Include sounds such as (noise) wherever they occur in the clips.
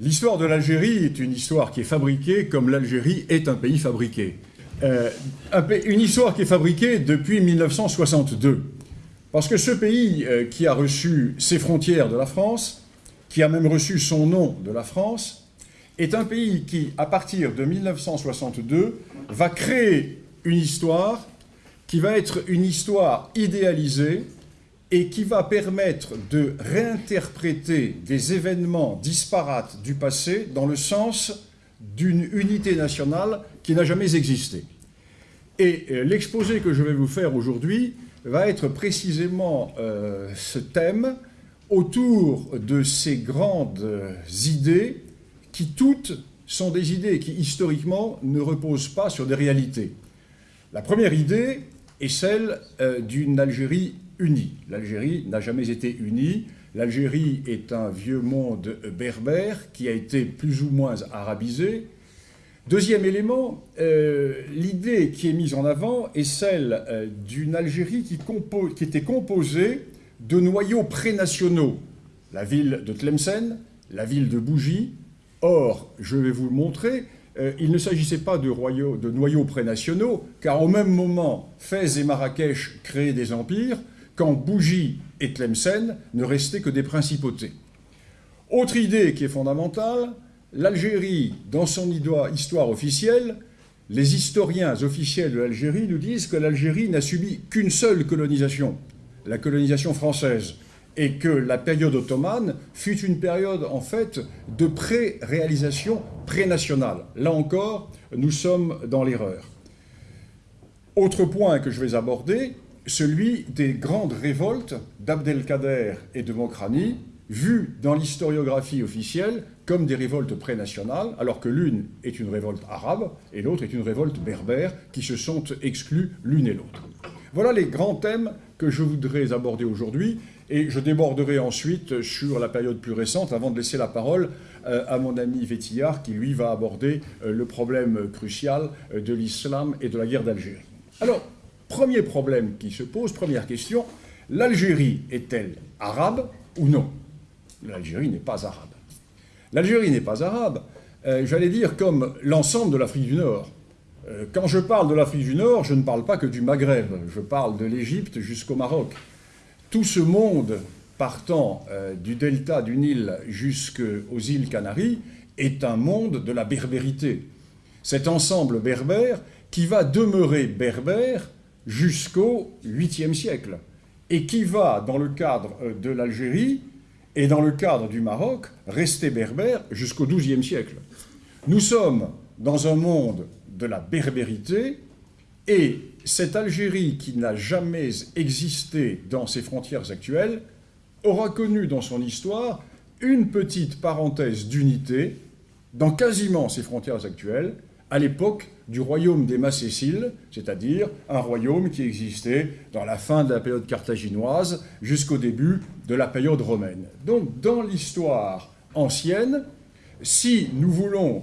L'histoire de l'Algérie est une histoire qui est fabriquée comme l'Algérie est un pays fabriqué. Euh, une histoire qui est fabriquée depuis 1962. Parce que ce pays euh, qui a reçu ses frontières de la France, qui a même reçu son nom de la France, est un pays qui, à partir de 1962, va créer une histoire qui va être une histoire idéalisée et qui va permettre de réinterpréter des événements disparates du passé dans le sens d'une unité nationale qui n'a jamais existé. Et euh, l'exposé que je vais vous faire aujourd'hui va être précisément euh, ce thème autour de ces grandes idées qui toutes sont des idées qui historiquement ne reposent pas sur des réalités. La première idée est celle euh, d'une Algérie unie. L'Algérie n'a jamais été unie. L'Algérie est un vieux monde berbère qui a été plus ou moins arabisé. Deuxième élément, euh, l'idée qui est mise en avant est celle euh, d'une Algérie qui, était composée de noyaux prénationaux. La ville de Tlemcen, la ville de Bougie. Or, je vais vous le montrer, euh, il ne s'agissait pas de, de noyaux prénationaux, car au même moment, Fès et Marrakech créaient des empires, quand Bougie et Tlemcen ne restaient que des principautés. Autre idée qui est fondamentale, l'Algérie, dans son histoire officielle, les historiens officiels de l'Algérie nous disent que l'Algérie n'a subi qu'une seule colonisation, la colonisation française, et que la période ottomane fut une période en fait de pré-réalisation pré-nationale. Là encore, nous sommes dans l'erreur. Autre point que je vais aborder, celui des grandes révoltes d'Abdelkader et de Mokrani, vues dans l'historiographie officielle comme des révoltes prénationales, alors que l'une est une révolte arabe et l'autre est une révolte berbère, qui se sont exclus l'une et l'autre. Voilà les grands thèmes que je voudrais aborder aujourd'hui, et je déborderai ensuite sur la période plus récente, avant de laisser la parole euh, à mon ami Vétillard, qui lui va aborder euh, le problème crucial euh, de l'islam et de la guerre d'Algérie. Alors, Premier problème qui se pose, première question, l'Algérie est-elle arabe ou non? L'Algérie n'est pas arabe. L'Algérie n'est pas arabe, euh, j'allais dire comme l'ensemble de l'Afrique du Nord. Euh, quand je parle de l'Afrique du Nord, je ne parle pas que du Maghreb, je parle de l'Égypte jusqu'au Maroc. Tout ce monde partant euh, du delta du Nil jusqu'aux îles Canaries est un monde de la berbérité. Cet ensemble berbère qui va demeurer berbère jusqu'au 8e siècle, et qui va, dans le cadre euh, de l'Algérie et dans le cadre du Maroc, rester berbère jusqu'au 12e siècle. Nous sommes dans un monde de la berbérité, et cette Algérie qui n'a jamais existé dans ses frontières actuelles aura connu dans son histoire une petite parenthèse d'unité dans quasiment ses frontières actuelles, à l'époque du royaume des Macéciles, c'est-à-dire un royaume qui existait dans la fin de la période carthaginoise jusqu'au début de la période romaine. Donc dans l'histoire ancienne, si nous voulons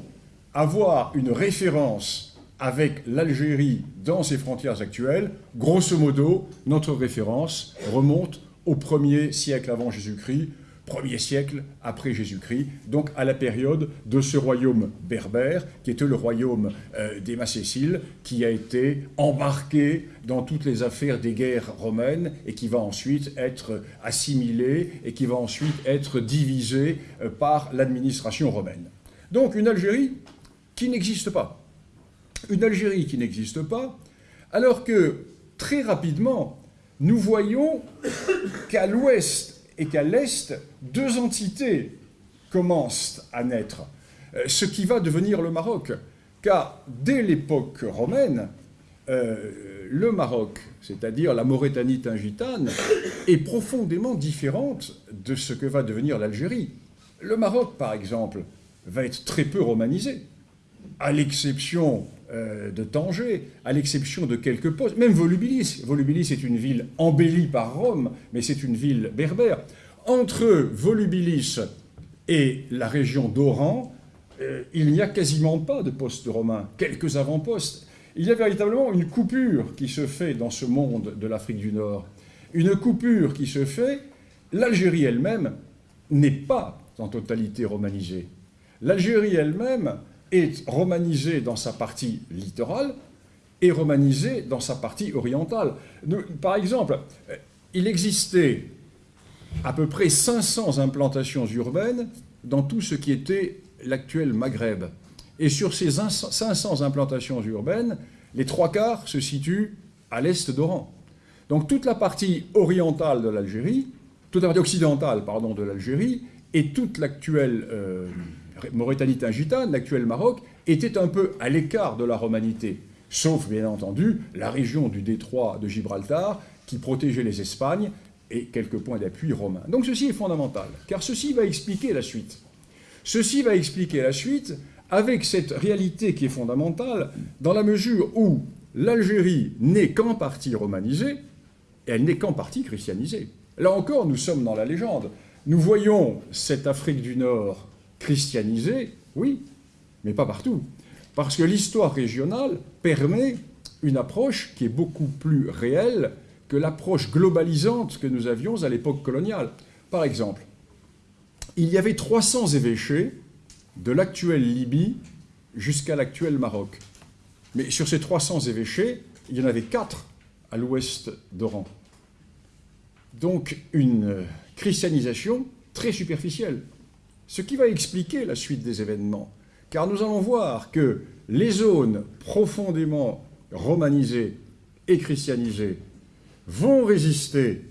avoir une référence avec l'Algérie dans ses frontières actuelles, grosso modo, notre référence remonte au premier siècle avant Jésus-Christ, premier siècle après Jésus-Christ, donc à la période de ce royaume berbère, qui était le royaume euh, des Macéciles, qui a été embarqué dans toutes les affaires des guerres romaines et qui va ensuite être assimilé et qui va ensuite être divisé euh, par l'administration romaine. Donc une Algérie qui n'existe pas. Une Algérie qui n'existe pas, alors que très rapidement, nous voyons qu'à l'ouest et qu'à l'Est, deux entités commencent à naître, euh, ce qui va devenir le Maroc. Car dès l'époque romaine, euh, le Maroc, c'est-à-dire la Mauritanie tingitane, est profondément différente de ce que va devenir l'Algérie. Le Maroc, par exemple, va être très peu romanisé, à l'exception euh, de Tanger, à l'exception de quelques postes, même Volubilis. Volubilis est une ville embellie par Rome, mais c'est une ville berbère. Entre Volubilis et la région d'Oran, euh, il n'y a quasiment pas de postes romains, quelques avant-postes. Il y a véritablement une coupure qui se fait dans ce monde de l'Afrique du Nord. Une coupure qui se fait, l'Algérie elle-même n'est pas en totalité romanisée. L'Algérie elle-même est romanisée dans sa partie littorale et romanisée dans sa partie orientale. par exemple, il existait à peu près 500 implantations urbaines dans tout ce qui était l'actuel Maghreb. Et sur ces 500 implantations urbaines, les trois quarts se situent à l'est d'Oran. Donc toute la partie orientale de l'Algérie, toute la partie occidentale pardon, de l'Algérie et toute l'actuelle euh, Mauritanie-Tingitane, l'actuel Maroc, étaient un peu à l'écart de la romanité, sauf bien entendu la région du détroit de Gibraltar qui protégeait les Espagnes et quelques points d'appui romains. Donc ceci est fondamental, car ceci va expliquer la suite. Ceci va expliquer la suite avec cette réalité qui est fondamentale, dans la mesure où l'Algérie n'est qu'en partie romanisée, et elle n'est qu'en partie christianisée. Là encore, nous sommes dans la légende. Nous voyons cette Afrique du Nord christianisée, oui, mais pas partout. Parce que l'histoire régionale permet une approche qui est beaucoup plus réelle que l'approche globalisante que nous avions à l'époque coloniale. Par exemple, il y avait 300 évêchés de l'actuelle Libye jusqu'à l'actuel Maroc. Mais sur ces 300 évêchés, il y en avait 4 à l'ouest d'Oran. Donc une christianisation très superficielle. Ce qui va expliquer la suite des événements. Car nous allons voir que les zones profondément romanisées et christianisées vont résister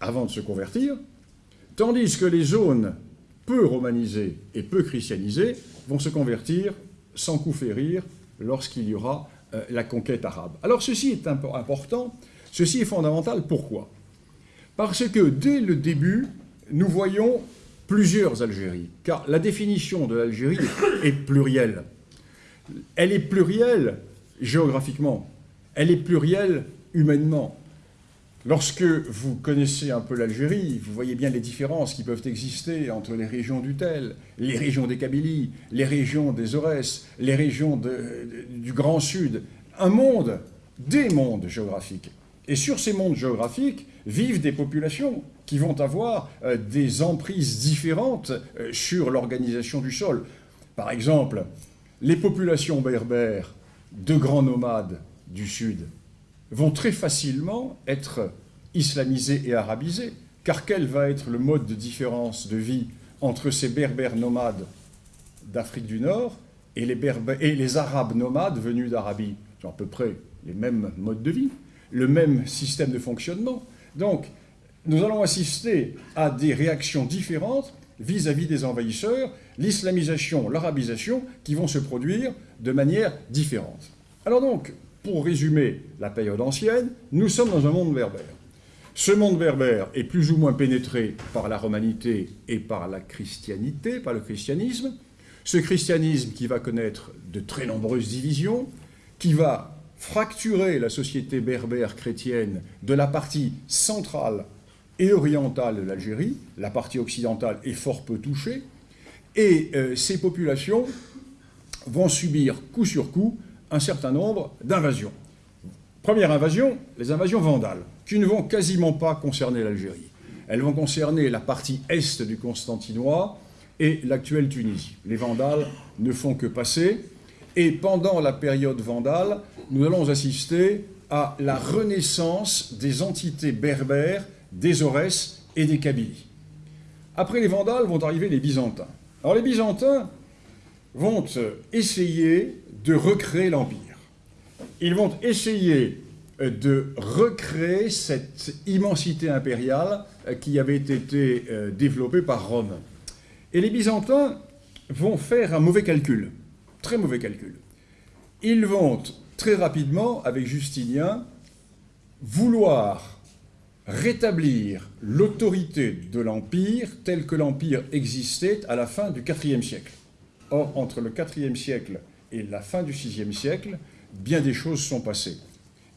avant de se convertir, tandis que les zones peu romanisés et peu christianisés vont se convertir sans coup férir lorsqu'il y aura euh, la conquête arabe. Alors ceci est important, ceci est fondamental. Pourquoi? Parce que dès le début, nous voyons plusieurs Algéries, car la définition de l'Algérie est plurielle. Elle est plurielle géographiquement, elle est plurielle humainement. Lorsque vous connaissez un peu l'Algérie, vous voyez bien les différences qui peuvent exister entre les régions du Tel, les régions des Kabylies, les régions des Aurès, les régions du Grand Sud. Un monde, des mondes géographiques. Et sur ces mondes géographiques vivent des populations qui vont avoir euh, des emprises différentes euh, sur l'organisation du sol. Par exemple, les populations berbères de grands nomades du Sud vont très facilement être islamisés et arabisés. Car quel va être le mode de différence de vie entre ces berbères nomades d'Afrique du Nord et les, et les arabes nomades venus d'Arabie? Ils ont à peu près les mêmes modes de vie, le même système de fonctionnement. Donc, nous allons assister à des réactions différentes vis-à-vis -vis des envahisseurs, l'islamisation, l'arabisation, qui vont se produire de manière différente. Alors donc, pour résumer la période ancienne, nous sommes dans un monde berbère. Ce monde berbère est plus ou moins pénétré par la romanité et par la christianité, par le christianisme. Ce christianisme qui va connaître de très nombreuses divisions, qui va fracturer la société berbère chrétienne de la partie centrale et orientale de l'Algérie, la partie occidentale est fort peu touchée, et euh, ces populations vont subir coup sur coup un certain nombre d'invasions. Première invasion, les invasions vandales, qui ne vont quasiment pas concerner l'Algérie. Elles vont concerner la partie est du Constantinois et l'actuelle Tunisie. Les vandales ne font que passer, et pendant la période vandale, nous allons assister à la renaissance des entités berbères, des Aurès et des Kabylies. Après les Vandales vont arriver les Byzantins. Alors les Byzantins vont essayer de recréer l'Empire. Ils vont essayer de recréer cette immensité impériale qui avait été euh, développée par Rome. Et les Byzantins vont faire un mauvais calcul, très mauvais calcul. Ils vont très rapidement, avec Justinien, vouloir rétablir l'autorité de l'Empire tel que l'Empire existait à la fin du IVe siècle. Or, entre le IVe siècle et la fin du VIe siècle, bien des choses sont passées.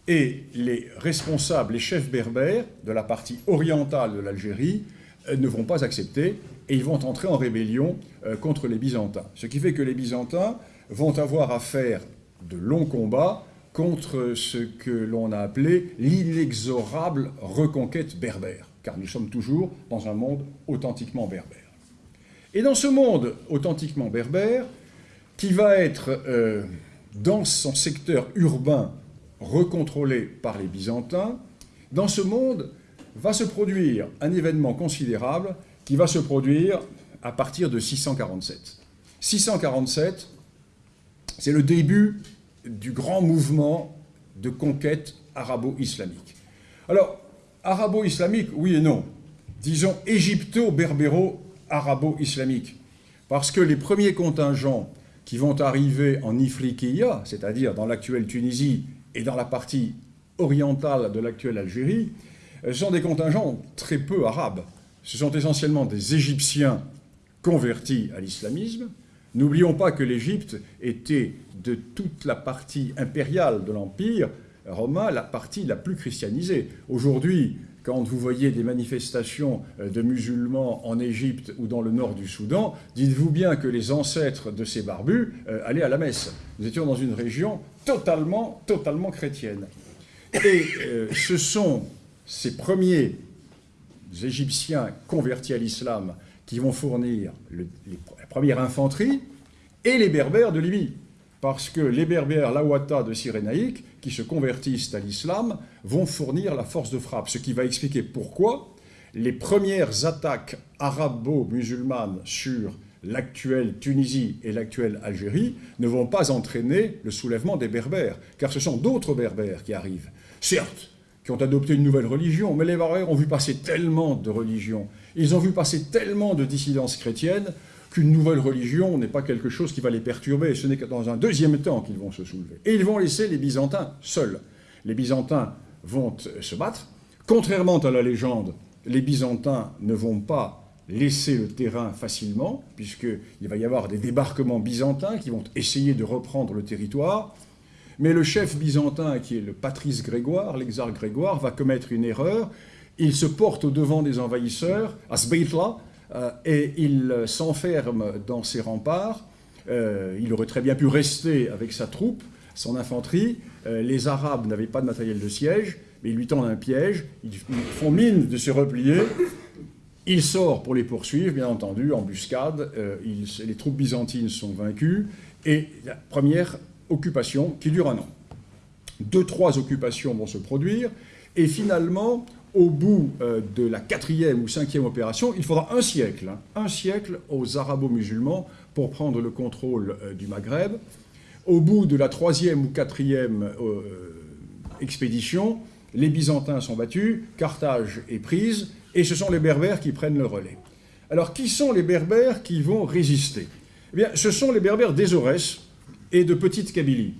Et les responsables, les chefs berbères de la partie orientale de l'Algérie euh, ne vont pas accepter et ils vont entrer en rébellion euh, contre les Byzantins. Ce qui fait que les Byzantins vont avoir à faire de longs combats contre ce que l'on a appelé l'inexorable reconquête berbère, car nous sommes toujours dans un monde authentiquement berbère. Et dans ce monde authentiquement berbère, qui va être euh, dans son secteur urbain recontrôlé par les Byzantins, dans ce monde va se produire un événement considérable qui va se produire à partir de 647. 647, c'est le début du grand mouvement de conquête arabo-islamique. Alors, arabo-islamique, oui et non. Disons égypto-berbéro-arabo-islamique. Parce que les premiers contingents qui vont arriver en Ifriqiya, c'est-à-dire dans l'actuelle Tunisie et dans la partie orientale de l'actuelle Algérie, euh, sont des contingents très peu arabes. Ce sont essentiellement des Égyptiens convertis à l'islamisme. N'oublions pas que l'Égypte était de toute la partie impériale de l'Empire romain la partie la plus christianisée. Aujourd'hui, quand vous voyez des manifestations euh, de musulmans en Égypte ou dans le nord du Soudan, dites-vous bien que les ancêtres de ces barbus euh, allaient à la messe. Nous étions dans une région totalement, totalement chrétienne. Et euh, ce sont ces premiers Égyptiens convertis à l'islam qui vont fournir la première infanterie et les Berbères de Libye. Parce que les Berbères Lawata de Cyrénaïque, qui se convertissent à l'islam, vont fournir la force de frappe. Ce qui va expliquer pourquoi les premières attaques arabo-musulmanes sur l'actuelle Tunisie et l'actuelle Algérie ne vont pas entraîner le soulèvement des Berbères, car ce sont d'autres Berbères qui arrivent. Certes, qui ont adopté une nouvelle religion, mais les Berbères ont vu passer tellement de religions, ils ont vu passer tellement de dissidences chrétiennes, qu'une nouvelle religion n'est pas quelque chose qui va les perturber, ce n'est que dans un deuxième temps qu'ils vont se soulever. Et ils vont laisser les Byzantins seuls. Les Byzantins vont se battre. Contrairement à la légende, les Byzantins ne vont pas laisser le terrain facilement, puisqu'il va y avoir des débarquements byzantins qui vont essayer de reprendre le territoire. Mais le chef byzantin, qui est le patrice Grégoire, l'exarque Grégoire, va commettre une erreur. Il se porte au devant des envahisseurs, à Sbeitla, et il s'enferme dans ses remparts. Euh, il aurait très bien pu rester avec sa troupe, son infanterie. Euh, les Arabes n'avaient pas de matériel de siège, mais ils lui tendent un piège. Ils font mine de se replier. Il sort pour les poursuivre, bien entendu, embuscade. les troupes byzantines sont vaincues. Et la première occupation qui dure un an. Deux, trois occupations vont se produire, et finalement, au bout euh, de la quatrième ou cinquième opération, il faudra un siècle, hein, un siècle aux arabo-musulmans pour prendre le contrôle euh, du Maghreb. Au bout de la troisième ou quatrième euh, expédition, les Byzantins sont battus, Carthage est prise, et ce sont les Berbères qui prennent le relais. Alors, qui sont les Berbères qui vont résister? Eh bien, ce sont les Berbères d'Ezorès, et de Petite Kabylie,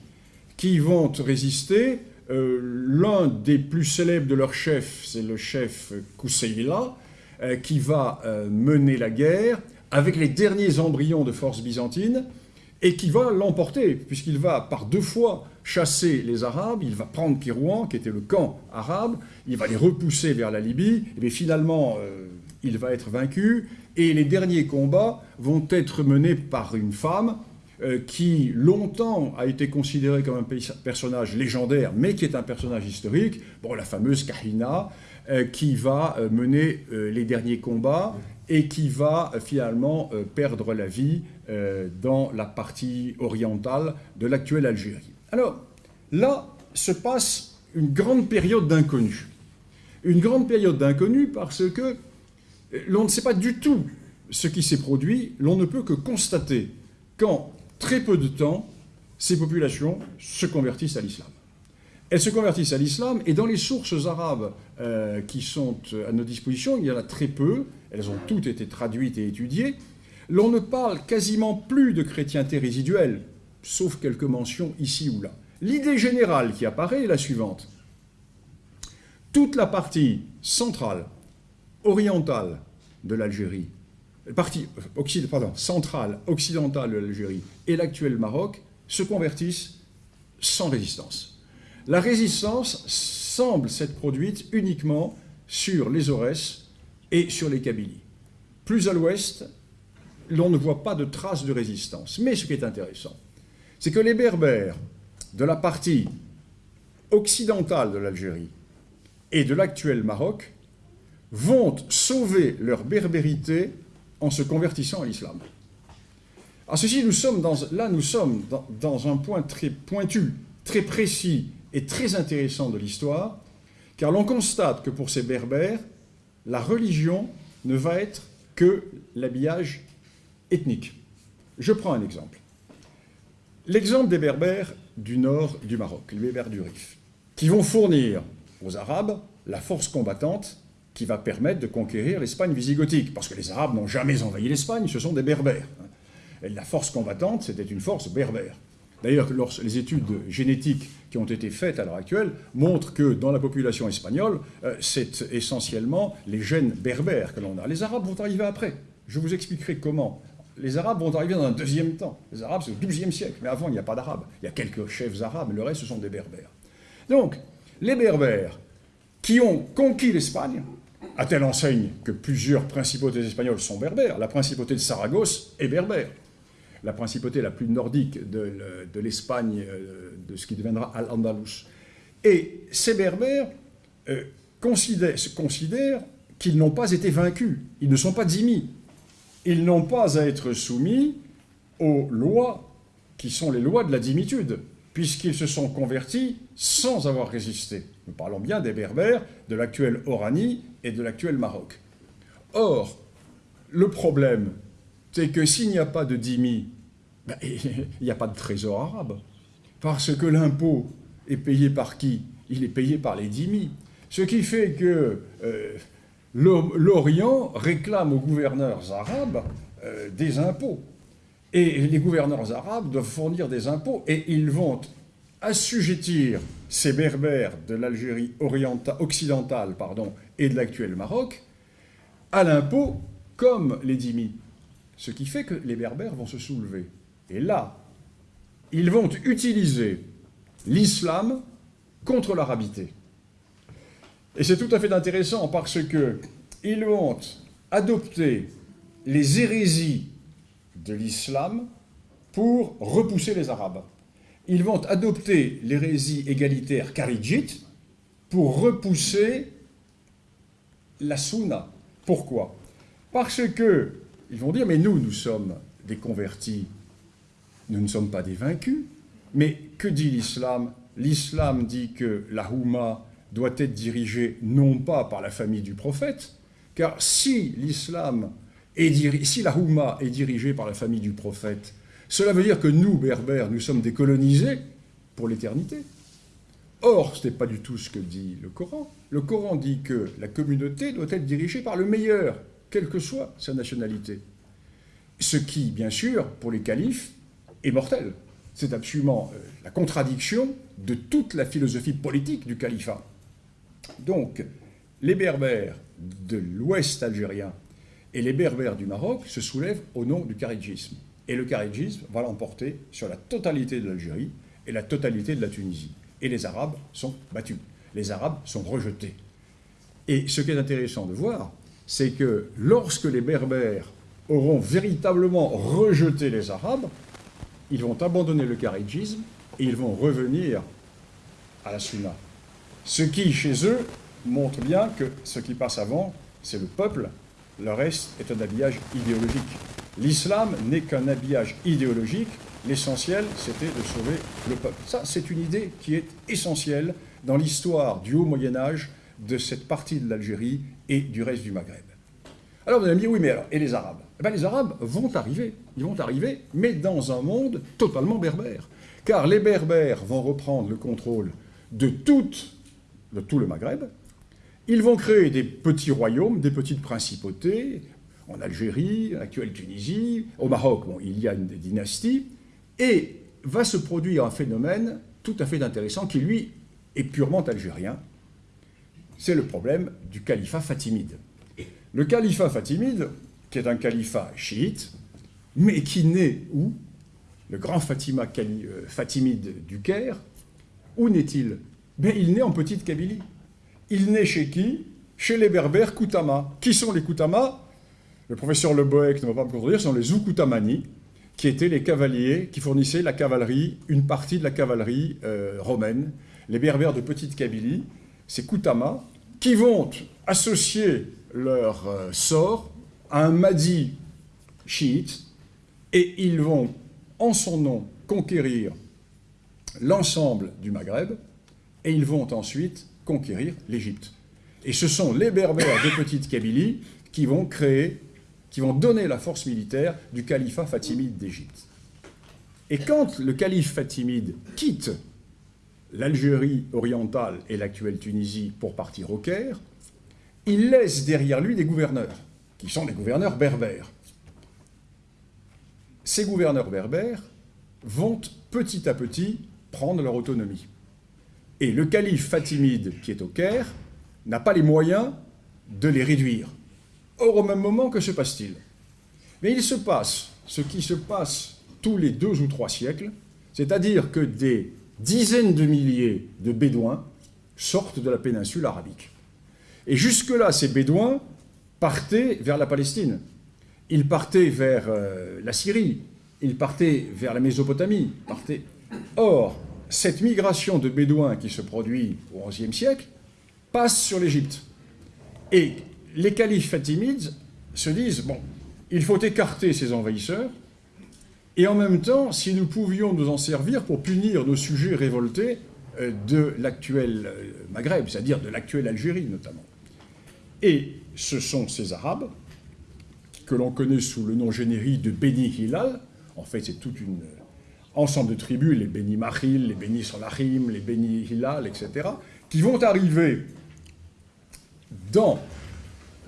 qui vont résister. Euh, l'un des plus célèbres de leurs chefs, c'est le chef Kousseïla, euh, qui va euh, mener la guerre avec les derniers embryons de force byzantine, et qui va l'emporter, puisqu'il va par deux fois chasser les Arabes, il va prendre Kérouan, qui était le camp arabe, il va les repousser vers la Libye, et finalement, il va être vaincu, et les derniers combats vont être menés par une femme, qui longtemps a été considéré comme un personnage légendaire, mais qui est un personnage historique, bon, la fameuse Kahina, euh, qui va euh, mener les derniers combats et qui va finalement perdre la vie dans la partie orientale de l'actuelle Algérie. Alors, là se passe une grande période d'inconnu. Une grande période d'inconnu parce que l'on ne sait pas du tout ce qui s'est produit, l'on ne peut que constater quand très peu de temps, ces populations se convertissent à l'islam. Elles se convertissent à l'islam, et dans les sources arabes euh, qui sont à nos dispositions, il y en a très peu, elles ont toutes été traduites et étudiées, l'on ne parle quasiment plus de chrétienté résiduelle, sauf quelques mentions ici ou là. L'idée générale qui apparaît est la suivante. Toute la partie centrale, orientale de l'Algérie, partie pardon, centrale, occidentale de l'Algérie et l'actuel Maroc se convertissent sans résistance. La résistance semble s'être produite uniquement sur les Aurès et sur les Kabylies. Plus à l'ouest, l'on ne voit pas de traces de résistance. Mais ce qui est intéressant, c'est que les Berbères de la partie occidentale de l'Algérie et de l'actuel Maroc vont sauver leur berbérité en se convertissant à l'islam. À ceci, nous sommes là, nous sommes dans, dans un point très pointu, très précis et très intéressant de l'histoire, car l'on constate que pour ces berbères, la religion ne va être que l'habillage ethnique. Je prends un exemple. L'exemple des berbères du nord du Maroc, les berbères du Rif, qui vont fournir aux Arabes la force combattante qui va permettre de conquérir l'Espagne visigothique, parce que les Arabes n'ont jamais envahi l'Espagne, ce sont des berbères. Et la force combattante, c'était une force berbère. D'ailleurs, les études génétiques qui ont été faites à l'heure actuelle montrent que dans la population espagnole, euh, c'est essentiellement les gènes berbères que l'on a. Les Arabes vont arriver après. Je vous expliquerai comment. Les Arabes vont arriver dans un deuxième temps. Les Arabes, c'est au XIIe siècle. Mais avant, il n'y a pas d'Arabes. Il y a quelques chefs arabes, le reste, ce sont des berbères. Donc, les berbères qui ont conquis l'Espagne, à telle enseigne que plusieurs principautés espagnoles sont berbères. La principauté de Saragosse est berbère. La principauté la plus nordique de, l'Espagne, euh, de ce qui deviendra Al-Andalus. Et ces berbères euh, considèrent, qu'ils n'ont pas été vaincus. Ils ne sont pas dhimmis. Ils n'ont pas à être soumis aux lois qui sont les lois de la dimitude, puisqu'ils se sont convertis sans avoir résisté. Nous parlons bien des Berbères de l'actuel Oranie et de l'actuel Maroc. Or, le problème, c'est que s'il n'y a pas de dhimmi, ben, (laughs) il n'y a pas de trésor arabe. Parce que l'impôt est payé par qui? Il est payé par les dhimmis. Ce qui fait que euh, l'Orient réclame aux gouverneurs arabes euh, des impôts. Et les gouverneurs arabes doivent fournir des impôts et ils vont assujettir ces berbères de l'Algérie occidentale pardon, et de l'actuel Maroc à l'impôt comme les dhimmis. Ce qui fait que les berbères vont se soulever. Et là, ils vont utiliser l'islam contre l'arabité. Et c'est tout à fait intéressant parce qu'ils vont adopter les hérésies de l'islam pour repousser les Arabes ils vont adopter l'hérésie égalitaire kharidjite pour repousser la sunna. Pourquoi? Parce que ils vont dire, mais nous, nous sommes des convertis, nous ne sommes pas des vaincus. Mais que dit l'islam? L'islam dit que la Houma doit être dirigée non pas par la famille du prophète, car si l'islam si la Houma est dirigée par la famille du prophète, cela veut dire que nous, Berbères, nous sommes décolonisés pour l'éternité. Or, ce n'est pas du tout ce que dit le Coran. Le Coran dit que la communauté doit être dirigée par le meilleur, quelle que soit sa nationalité. Ce qui, bien sûr, pour les califes, est mortel. C'est absolument euh, la contradiction de toute la philosophie politique du califat. Donc, les Berbères de l'ouest algérien et les Berbères du Maroc se soulèvent au nom du kharidjisme. Et le kharidjisme va l'emporter sur la totalité de l'Algérie et la totalité de la Tunisie. Et les Arabes sont battus. Les Arabes sont rejetés. Et ce qui est intéressant de voir, c'est que lorsque les Berbères auront véritablement rejeté les Arabes, ils vont abandonner le kharidjisme et ils vont revenir à la sunna. Ce qui, chez eux, montre bien que ce qui passe avant, c'est le peuple, le reste est un habillage idéologique. L'islam n'est qu'un habillage idéologique. L'essentiel, c'était de sauver le peuple. Ça, c'est une idée qui est essentielle dans l'histoire du haut Moyen Âge, de cette partie de l'Algérie et du reste du Maghreb. Alors vous allez me dire, oui, mais alors, et les Arabes? Eh bien, Les Arabes vont arriver, ils vont arriver, mais dans un monde totalement berbère. Car les Berbères vont reprendre le contrôle de, de tout le Maghreb, ils vont créer des petits royaumes, des petites principautés, en Algérie, actuelle Tunisie, au Maroc, bon, il y a une dynastie, et va se produire un phénomène tout à fait intéressant qui, lui, est purement algérien. C'est le problème du califat fatimide. Le califat fatimide, qui est un califat chiite, mais qui naît où? Le grand Fatima, euh, fatimide du Caire, où naît-il? Ben, Il naît en Petite Kabylie. Il naît chez qui? Chez les Berbères Koutama. Qui sont les Koutama? Le professeur Le Boec ne va pas me contredire, ce sont les Ukutamani, qui étaient les cavaliers qui fournissaient la cavalerie, une partie de la cavalerie euh, romaine, les berbères de Petite Kabylie, ces Koutama, qui vont associer leur euh, sort à un Mahdi chiites, et ils vont, en son nom, conquérir l'ensemble du Maghreb, et ils vont ensuite conquérir l'Égypte. Et ce sont les Berbères de Petite Kabylie qui vont créer, qui vont donner la force militaire du califat fatimide d'Égypte. Et quand le calife fatimide quitte l'Algérie orientale et l'actuelle Tunisie pour partir au Caire, il laisse derrière lui des gouverneurs, qui sont des gouverneurs berbères. Ces gouverneurs berbères vont petit à petit prendre leur autonomie. Et le calife fatimide qui est au Caire n'a pas les moyens de les réduire. Or, au même moment, que se passe-t-il? Mais il se passe ce qui se passe tous les deux ou trois siècles, c'est-à-dire que des dizaines de milliers de Bédouins sortent de la péninsule arabique. Et jusque-là, ces Bédouins partaient vers la Palestine. Ils partaient vers euh, la Syrie, ils partaient vers la Mésopotamie. Or, cette migration de Bédouins qui se produit au XIe siècle passe sur l'Égypte. Et les califes fatimides se disent, bon, il faut écarter ces envahisseurs, et en même temps, si nous pouvions nous en servir pour punir nos sujets révoltés euh, de l'actuel euh, Maghreb, c'est-à-dire de l'actuelle Algérie notamment. Et ce sont ces Arabes, que l'on connaît sous le nom générique de Beni Hilal, en fait c'est tout un euh, ensemble de tribus, les Beni Mahil, les Beni Solahim, les Beni Hilal, etc., qui vont arriver dans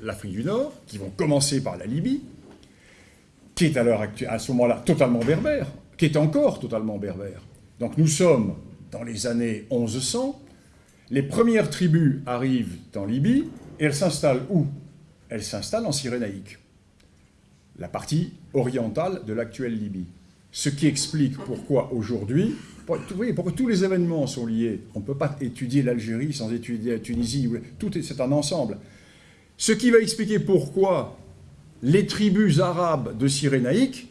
l'Afrique du Nord, qui vont commencer par la Libye, qui est à, à ce moment-là totalement berbère, qui est encore totalement berbère. Donc nous sommes dans les années 1100, les premières tribus arrivent en Libye, et elles s'installent où? Elles s'installent en Cyrénaïque, la partie orientale de l'actuelle Libye. Ce qui explique pourquoi aujourd'hui, pourquoi tous les événements sont liés. On ne peut pas étudier l'Algérie sans étudier la Tunisie, tout c'est un ensemble. Ce qui va expliquer pourquoi les tribus arabes de Cyrénaïque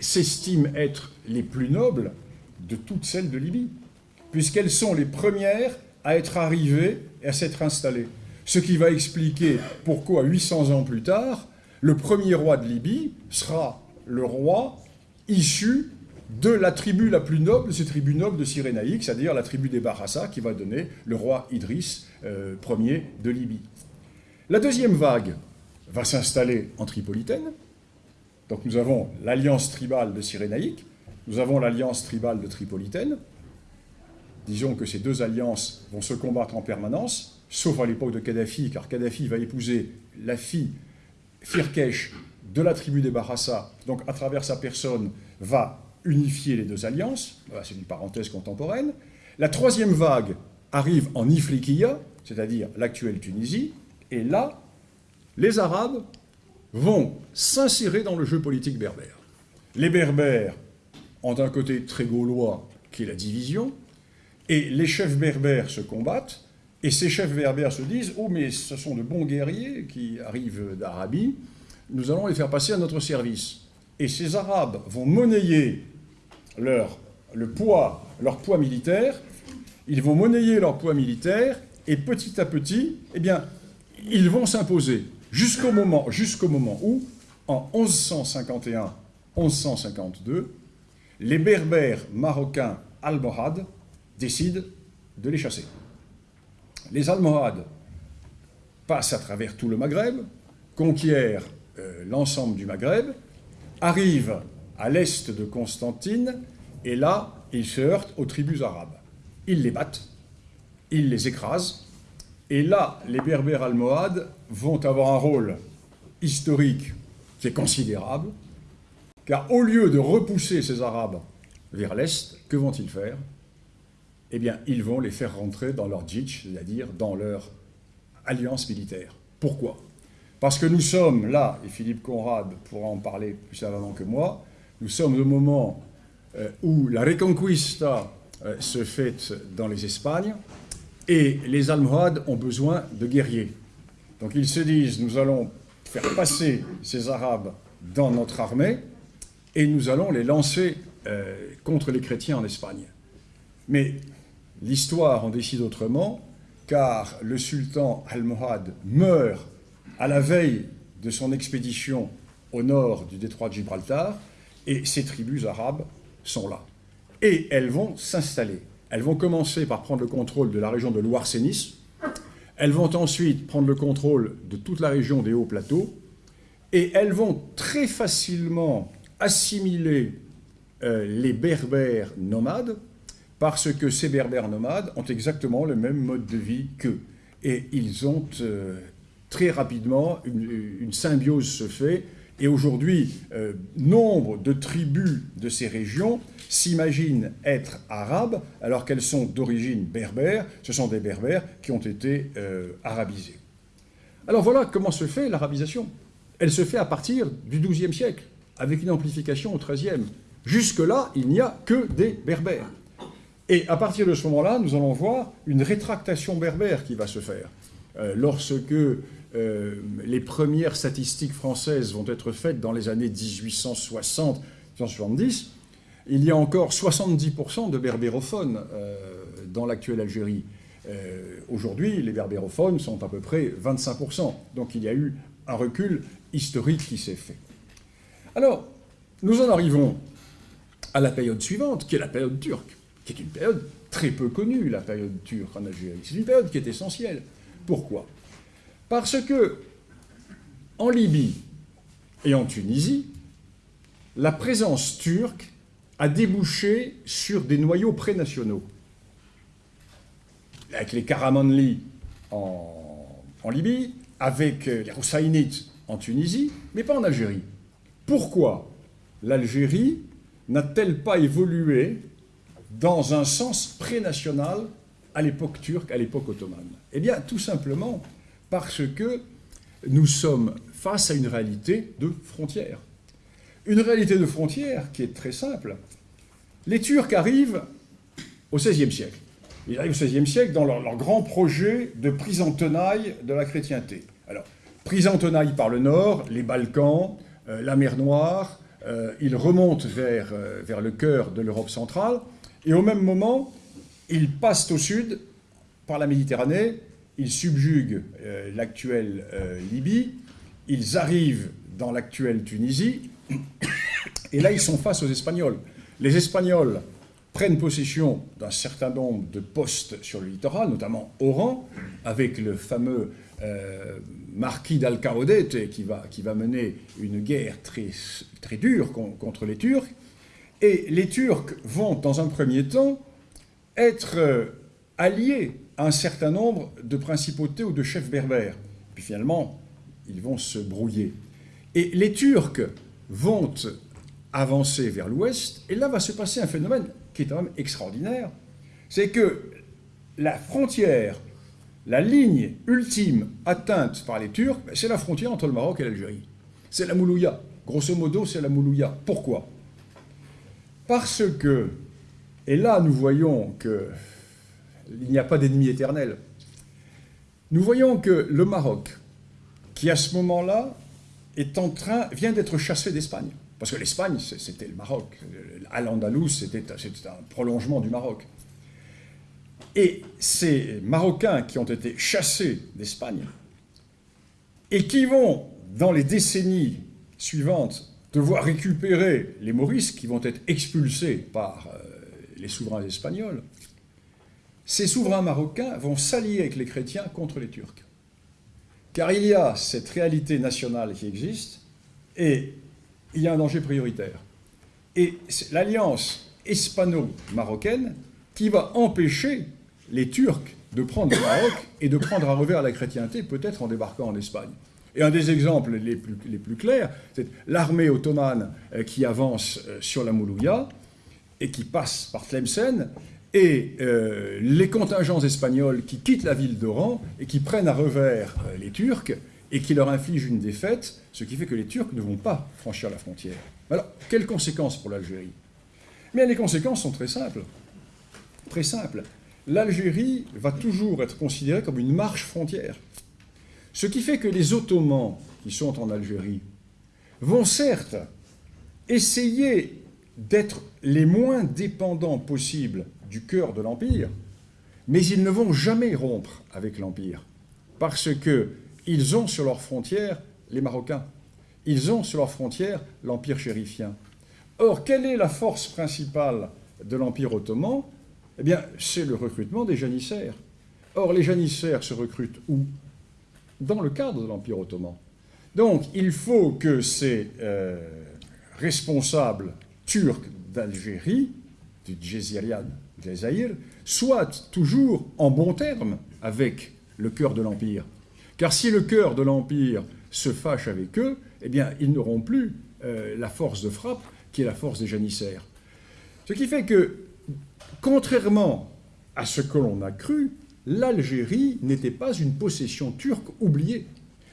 s'estiment être les plus nobles de toutes celles de Libye, puisqu'elles sont les premières à être arrivées et à s'être installées. Ce qui va expliquer pourquoi, 800 ans plus tard, le premier roi de Libye sera le roi issu de la tribu la plus noble, ces tribus nobles de Cyrénaïque, c'est-à-dire la tribu des Barassa, qui va donner le roi Idriss euh, Ier de Libye. La deuxième vague va s'installer en Tripolitaine. Donc nous avons l'alliance tribale de Cyrénaïque, nous avons l'alliance tribale de Tripolitaine. Disons que ces deux alliances vont se combattre en permanence, sauf à l'époque de Kadhafi, car Kadhafi va épouser la fille Firkesh de la tribu des Barassa, donc à travers sa personne va unifier les deux alliances, c'est une parenthèse contemporaine. La troisième vague arrive en Ifriqiya, c'est-à-dire l'actuelle Tunisie, et là, les Arabes vont s'insérer dans le jeu politique berbère. Les Berbères ont un côté très gaulois qui est la division, et les chefs berbères se combattent, et ces chefs berbères se disent « Oh, mais ce sont de bons guerriers qui arrivent d'Arabie, nous allons les faire passer à notre service. » Et ces Arabes vont monnayer leur, le poids, leur poids militaire, ils vont monnayer leur poids militaire, et petit à petit, eh bien, ils vont s'imposer jusqu'au moment, où, en 1151-1152, les berbères marocains almohades décident de les chasser. Les almohades passent à travers tout le Maghreb, conquièrent euh, l'ensemble du Maghreb, arrivent à l'est de Constantine, et là, ils se heurtent aux tribus arabes. Ils les battent, ils les écrasent, et là, les Berbères almohades vont avoir un rôle historique qui est considérable, car au lieu de repousser ces Arabes vers l'Est, que vont-ils faire? Eh bien, ils vont les faire rentrer dans leur djitch, c'est-à-dire dans leur alliance militaire. Pourquoi? Parce que nous sommes là, et Philippe Conrad pourra en parler plus savamment que moi, nous sommes au moment euh, où la Reconquista euh, se fait dans les Espagnes, et les Almohades ont besoin de guerriers. Donc ils se disent, nous allons faire passer ces Arabes dans notre armée et nous allons les lancer euh, contre les chrétiens en Espagne. Mais l'histoire en décide autrement, car le sultan almohade meurt à la veille de son expédition au nord du détroit de Gibraltar, et ces tribus arabes sont là. Et elles vont s'installer. Elles vont commencer par prendre le contrôle de la région de Loire-Sénis. Elles vont ensuite prendre le contrôle de toute la région des hauts plateaux. Et elles vont très facilement assimiler euh, les berbères nomades, parce que ces berbères nomades ont exactement le même mode de vie qu'eux. Et ils ont euh, très rapidement, une, symbiose se fait, et aujourd'hui, euh, nombre de tribus de ces régions s'imaginent être arabes alors qu'elles sont d'origine berbère. Ce sont des berbères qui ont été arabisés. Alors voilà comment se fait l'arabisation. Elle se fait à partir du XIIe siècle, avec une amplification au XIIIe. Jusque-là, il n'y a que des berbères. Et à partir de ce moment-là, nous allons voir une rétractation berbère qui va se faire. Euh, lorsque euh, les premières statistiques françaises vont être faites dans les années 1860-1870, il y a encore 70% de berbérophones euh, dans l'actuelle Algérie. Aujourd'hui, les berbérophones sont à peu près 25%. Donc il y a eu un recul historique qui s'est fait. Alors, nous en arrivons à la période suivante, qui est la période turque, qui est une période très peu connue, la période turque en Algérie. C'est une période qui est essentielle. Pourquoi? Parce que en Libye et en Tunisie, la présence turque a débouché sur des noyaux prénationaux. Avec les Karamanli en, Libye, avec les Houssainites en Tunisie, mais pas en Algérie. Pourquoi l'Algérie n'a-t-elle pas évolué dans un sens prénational à l'époque turque, à l'époque ottomane? Eh bien, tout simplement parce que nous sommes face à une réalité de frontières. Une réalité de frontières qui est très simple. Les Turcs arrivent au XVIe siècle. Ils arrivent au XVIe siècle dans leur, grand projet de prise en tenaille de la chrétienté. Alors, prise en tenaille par le nord, les Balkans, euh, la mer Noire, euh, il remonte vers, euh, vers le cœur de l'Europe centrale, et au même moment, ils passent au sud par la Méditerranée, ils subjuguent euh, l'actuelle Libye, ils arrivent dans l'actuelle Tunisie, et là ils sont face aux Espagnols. Les Espagnols prennent possession d'un certain nombre de postes sur le littoral, notamment Oran, avec le fameux euh, marquis d'Alcaudete qui va, qui va mener une guerre très, très dure contre les Turcs. Et les Turcs vont, dans un premier temps, être euh, alliés un certain nombre de principautés ou de chefs berbères. Puis finalement, ils vont se brouiller. Et les Turcs vont avancer vers l'ouest, et là va se passer un phénomène qui est quand même extraordinaire, c'est que la frontière la ligne ultime atteinte par les Turcs, ben, c'est la frontière entre le Maroc et l'Algérie. C'est la Moulouya. Grosso modo, c'est la Moulouya. Pourquoi? Parce que, et là nous voyons qu'il n'y a pas d'ennemi éternel, nous voyons que le Maroc, qui à ce moment-là est en train, vient d'être chassé d'Espagne. Parce que l'Espagne, c'était le Maroc. Al-Andalus, c'était un prolongement du Maroc. Et ces Marocains qui ont été chassés d'Espagne et qui vont, dans les décennies suivantes, devoir récupérer les Maurices qui vont être expulsés par euh, les souverains espagnols, ces souverains marocains vont s'allier avec les chrétiens contre les Turcs. Car il y a cette réalité nationale qui existe et il y a un danger prioritaire. Et c'est l'alliance hispano-marocaine qui va empêcher les Turcs de prendre le Maroc et de prendre à revers la chrétienté, peut-être en débarquant en Espagne. Et un des exemples les plus, les plus clairs, c'est l'armée ottomane euh, qui avance euh, sur la Moulouya et qui passe par Tlemcen, et euh, les contingents espagnols qui quittent la ville d'Oran et qui prennent à revers les Turcs et qui leur infligent une défaite, ce qui fait que les Turcs ne vont pas franchir la frontière. Alors, quelles conséquences pour l'Algérie? Mais les conséquences sont très simples. Très simples l'Algérie va toujours être considérée comme une marche frontière. Ce qui fait que les Ottomans qui sont en Algérie vont certes essayer d'être les moins dépendants possibles du cœur de l'Empire, mais ils ne vont jamais rompre avec l'Empire, parce qu'ils ont sur leurs frontières les Marocains. ils ont sur leur frontière l'Empire chérifien. Or, quelle est la force principale de l'Empire ottoman? Eh bien, c'est le recrutement des janissaires. Or, les janissaires se recrutent où? Dans le cadre de l'Empire ottoman. Donc, il faut que ces euh, responsables turcs d'Algérie, du Djezirian Soient toujours en bon terme avec le cœur de l'Empire. Car si le cœur de l'Empire se fâche avec eux, eh bien, ils n'auront plus euh, la force de frappe qui est la force des janissaires. Ce qui fait que, contrairement à ce que l'on a cru, l'Algérie n'était pas une possession turque oubliée.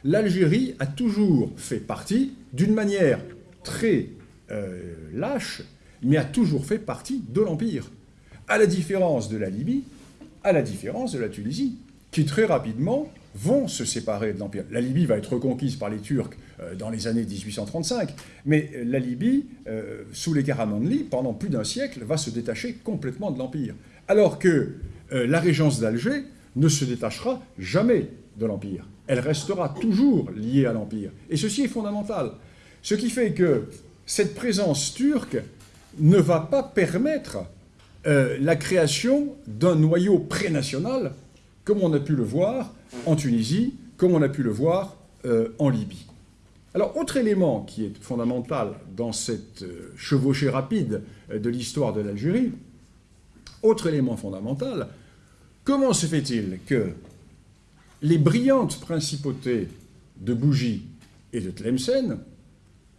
L'Algérie a toujours fait partie, d'une manière très euh, lâche, mais a toujours fait partie de l'Empire. À la différence de la Libye, à la différence de la Tunisie, qui très rapidement vont se séparer de l'Empire. La Libye va être reconquise par les Turcs euh, dans les années 1835, mais euh, la Libye, euh, sous les Karamanli, pendant plus d'un siècle, va se détacher complètement de l'Empire. Alors que la régence d'Alger ne se détachera jamais de l'Empire. Elle restera toujours liée à l'Empire. Et ceci est fondamental. Ce qui fait que cette présence turque ne va pas permettre la création d'un noyau prénational, comme on a pu le voir en Tunisie, comme on a pu le voir euh, en Libye. Alors, autre élément qui est fondamental dans cette euh, chevauchée rapide euh, de l'histoire de l'Algérie, autre élément fondamental, comment se fait-il que les brillantes principautés de Bougie et de Tlemcen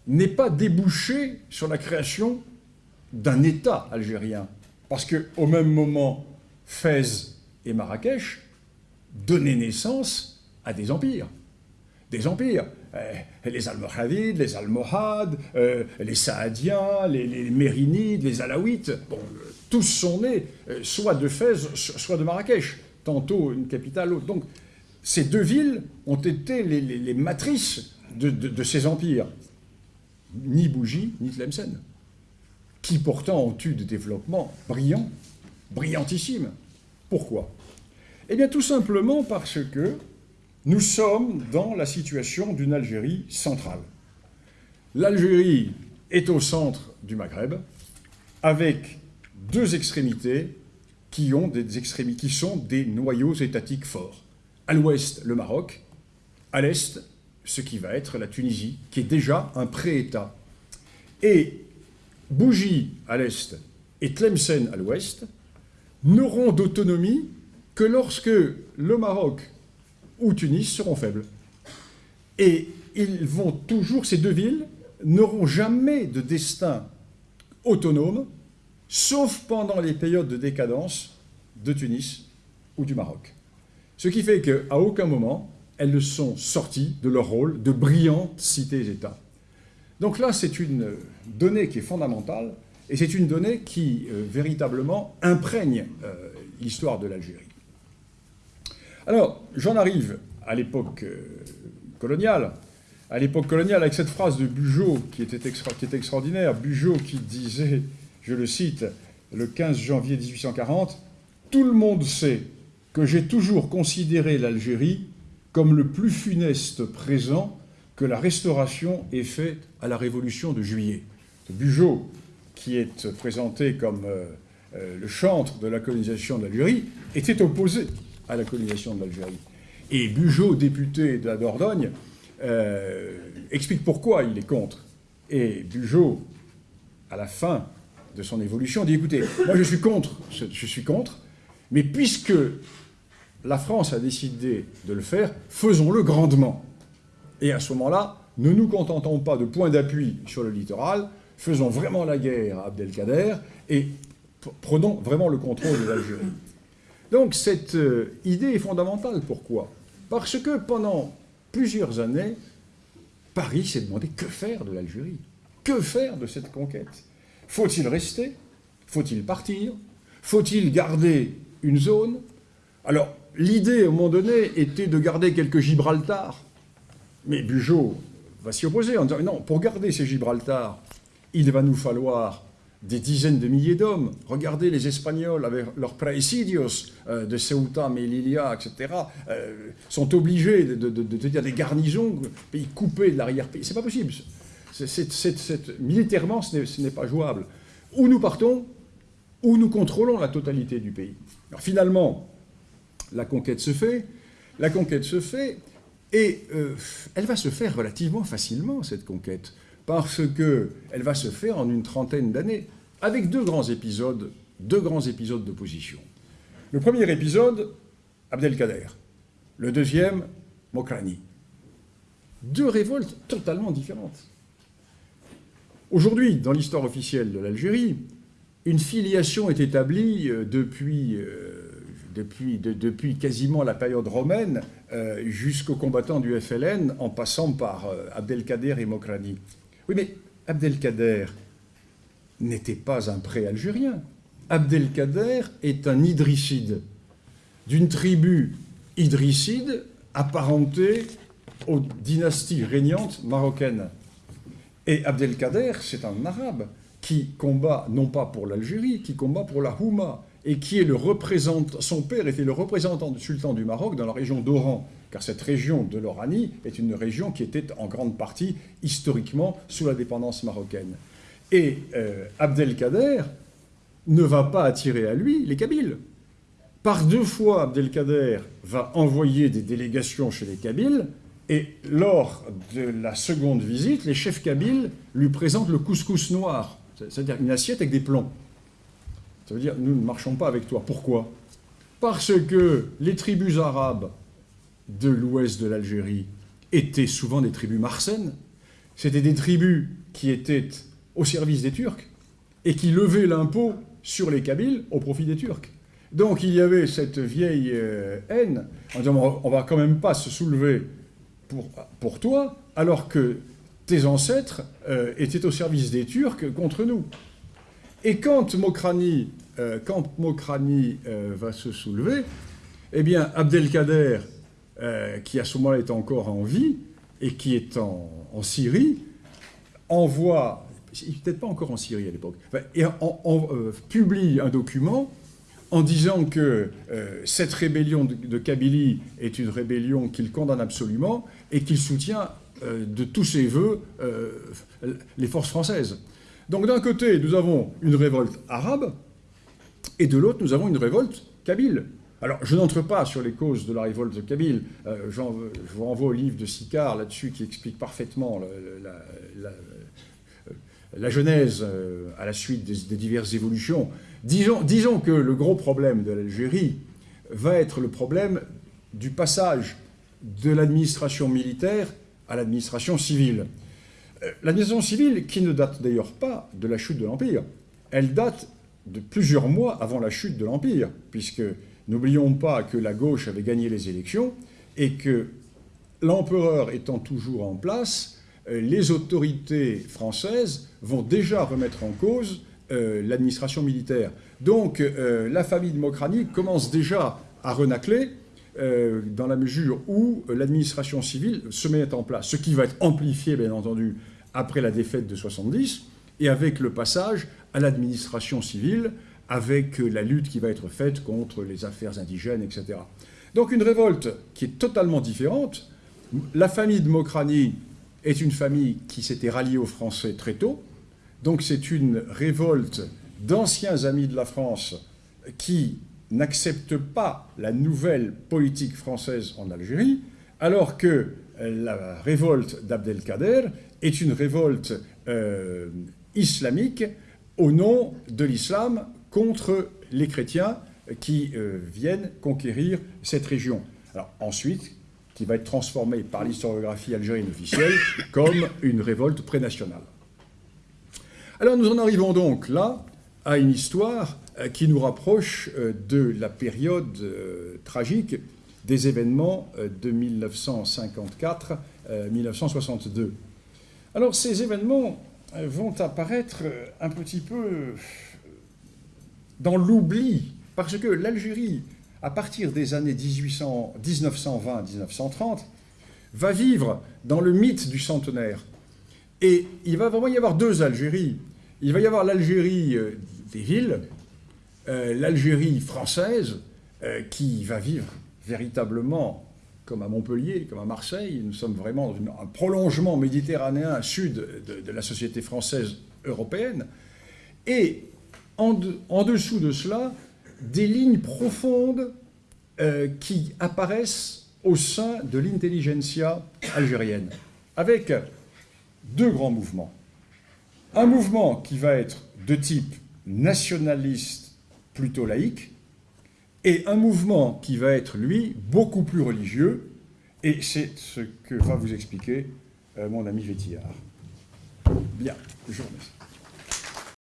n'aient pas débouché sur la création d'un État algérien Parce qu'au même moment, Fès et Marrakech donner naissance à des empires. Des empires. Eh, les Almoravides, les Almohades, euh, les Saadiens, les, Mérinides, les Alaouites, bon, tous sont nés euh, soit de Fès, soit de Marrakech, tantôt une capitale, l'autre. Donc ces deux villes ont été les, matrices de, ces empires. Ni Bougie, ni Tlemcen, qui pourtant ont eu des développements brillants, brillantissimes. Pourquoi? Eh bien tout simplement parce que nous sommes dans la situation d'une Algérie centrale. L'Algérie est au centre du Maghreb, avec deux extrémités qui, sont des noyaux étatiques forts. À l'ouest, le Maroc, à l'est, ce qui va être la Tunisie, qui est déjà un pré-État. Et Bougie à l'est et Tlemcen à l'ouest n'auront d'autonomie que lorsque le Maroc ou Tunis seront faibles. Et ils vont toujours, ces deux villes n'auront jamais de destin autonome, sauf pendant les périodes de décadence de Tunis ou du Maroc. Ce qui fait qu'à aucun moment, elles ne sont sorties de leur rôle de brillantes cités-États. Donc là, c'est une donnée qui est fondamentale, et c'est une donnée qui euh, véritablement imprègne euh, l'histoire de l'Algérie. Alors, j'en arrive à l'époque euh, coloniale. À l'époque coloniale, avec cette phrase de Bugeaud qui était, extraordinaire. Bugeaud qui disait, je le cite, le 15 janvier 1840, Tout le monde sait que j'ai toujours considéré l'Algérie comme le plus funeste présent que la Restauration ait fait à la Révolution de juillet. Bugeaud, qui est présenté comme euh, euh, le chantre de la colonisation de l'Algérie, était opposé à la colonisation de l'Algérie. Et Bugeaud, député de la Dordogne, euh, explique pourquoi il est contre. Et Bugeaud, à la fin de son évolution, dit écoutez, moi je suis contre, je suis contre, mais puisque la France a décidé de le faire, faisons-le grandement. Et à ce moment-là, ne nous contentons pas de points d'appui sur le littoral, faisons vraiment la guerre à Abdelkader et prenons vraiment le contrôle de l'Algérie. Donc cette euh, idée est fondamentale. Pourquoi? Parce que pendant plusieurs années, Paris s'est demandé que faire de l'Algérie Que faire de cette conquête? Faut-il rester? Faut-il partir? Faut-il garder une zone? Alors, l'idée, un moment donné, était de garder quelques Gibraltar. Mais Bugeaud va s'y opposer en disant non, pour garder ces Gibraltar, il va nous falloir des dizaines de milliers d'hommes. Regardez les Espagnols avec leurs praesidios euh, de Ceuta, Melilla, etc., euh, sont obligés de, tenir des garnisons, pays coupés de l'arrière-pays. C'est pas possible. militairement, ce n'est pas jouable. Où nous partons, où nous contrôlons la totalité du pays. Alors finalement, la conquête se fait, la conquête se fait, et euh, elle va se faire relativement facilement, cette conquête parce qu'elle va se faire en une trentaine d'années, avec deux grands épisodes, deux grands épisodes d'opposition. Le premier épisode, Abdelkader. Le deuxième, Mokrani. Deux révoltes totalement différentes. Aujourd'hui, dans l'histoire officielle de l'Algérie, une filiation est établie euh, depuis, euh, depuis, quasiment la période romaine euh, jusqu'aux combattants du FLN, en passant par Abdelkader et Mokrani. Oui, mais Abdelkader n'était pas un pré-algérien. Abdelkader est un idrisside, d'une tribu idrisside apparentée aux dynasties régnantes marocaines. Et Abdelkader, c'est un arabe qui combat non pas pour l'Algérie, qui combat pour la Houma, et qui est le représentant, son père était le représentant du sultan du Maroc dans la région d'Oran, car cette région de l'Oranie est une région qui était en grande partie historiquement sous la dépendance marocaine. Et euh, Abdelkader ne va pas attirer à lui les Kabyles. Par deux fois, Abdelkader va envoyer des délégations chez les Kabyles, et lors de la seconde visite, les chefs kabyles lui présentent le couscous noir, c'est-à-dire une assiette avec des plombs. Ça veut dire, nous ne marchons pas avec toi. Pourquoi? Parce que les tribus arabes de l'ouest de l'Algérie étaient souvent des tribus marsaines. C'était des tribus qui étaient au service des Turcs et qui levaient l'impôt sur les Kabyles au profit des Turcs. Donc il y avait cette vieille euh, haine en disant on va quand même pas se soulever pour, toi alors que tes ancêtres euh, étaient au service des Turcs contre nous. Et quand Mokrani, euh, euh, va se soulever, eh bien, Abdelkader, euh, qui à ce moment-là est encore en vie et qui est en, Syrie, envoie, peut-être pas encore en Syrie à l'époque, publie un document en disant que cette rébellion de, de, Kabylie est une rébellion qu'il condamne absolument et qu'il soutient de tous ses voeux les forces françaises. Donc d'un côté, nous avons une révolte arabe, et de l'autre, nous avons une révolte kabyle. Alors, je n'entre pas sur les causes de la révolte kabyle. Euh, je vous renvoie au livre de Sicard là-dessus qui explique parfaitement la, genèse euh, à la suite des, diverses évolutions. Disons, que le gros problème de l'Algérie va être le problème du passage de l'administration militaire à l'administration civile. Euh, l'administration civile, qui ne date d'ailleurs pas de la chute de l'Empire, elle date de plusieurs mois avant la chute de l'Empire, puisque n'oublions pas que la gauche avait gagné les élections et que l'empereur étant toujours en place, euh, les autorités françaises vont déjà remettre en cause euh, l'administration militaire. Donc la famille de Mokrani commence déjà à renacler dans la mesure où l'administration civile se met en place, ce qui va être amplifié bien entendu après la défaite de 70 et avec le passage à l'administration civile, avec la lutte qui va être faite contre les affaires indigènes, etc. Donc une révolte qui est totalement différente. La famille de Mokrani est une famille qui s'était ralliée aux Français très tôt. Donc c'est une révolte d'anciens amis de la France qui n'acceptent pas la nouvelle politique française en Algérie, alors que la révolte d'Abdelkader est une révolte euh, islamique au nom de l'islam contre les chrétiens qui euh, viennent conquérir cette région. Alors ensuite, qui va être transformée par l'historiographie algérienne officielle comme une révolte prénationale. Alors nous en arrivons donc là à une histoire euh, qui nous rapproche de la période tragique des événements de 1954-1962. Alors ces événements euh, vont apparaître euh, un petit peu euh, dans l'oubli, parce que l'Algérie, à partir des années 1920-1930, va vivre dans le mythe du centenaire. Et il va vraiment y avoir deux Algéries. Il va y avoir l'Algérie des villes, l'Algérie française, qui va vivre véritablement comme à Montpellier, comme à Marseille. Nous sommes vraiment dans un prolongement méditerranéen sud de, la société française européenne. Et en, dessous de cela, des lignes profondes qui apparaissent au sein de l'intelligentsia algérienne, avec deux grands mouvements. Un mouvement qui va être de type nationaliste plutôt laïque, et un mouvement qui va être, lui, beaucoup plus religieux, et c'est ce que va vous expliquer euh, mon ami Vétillard. Bien, je vous remercie.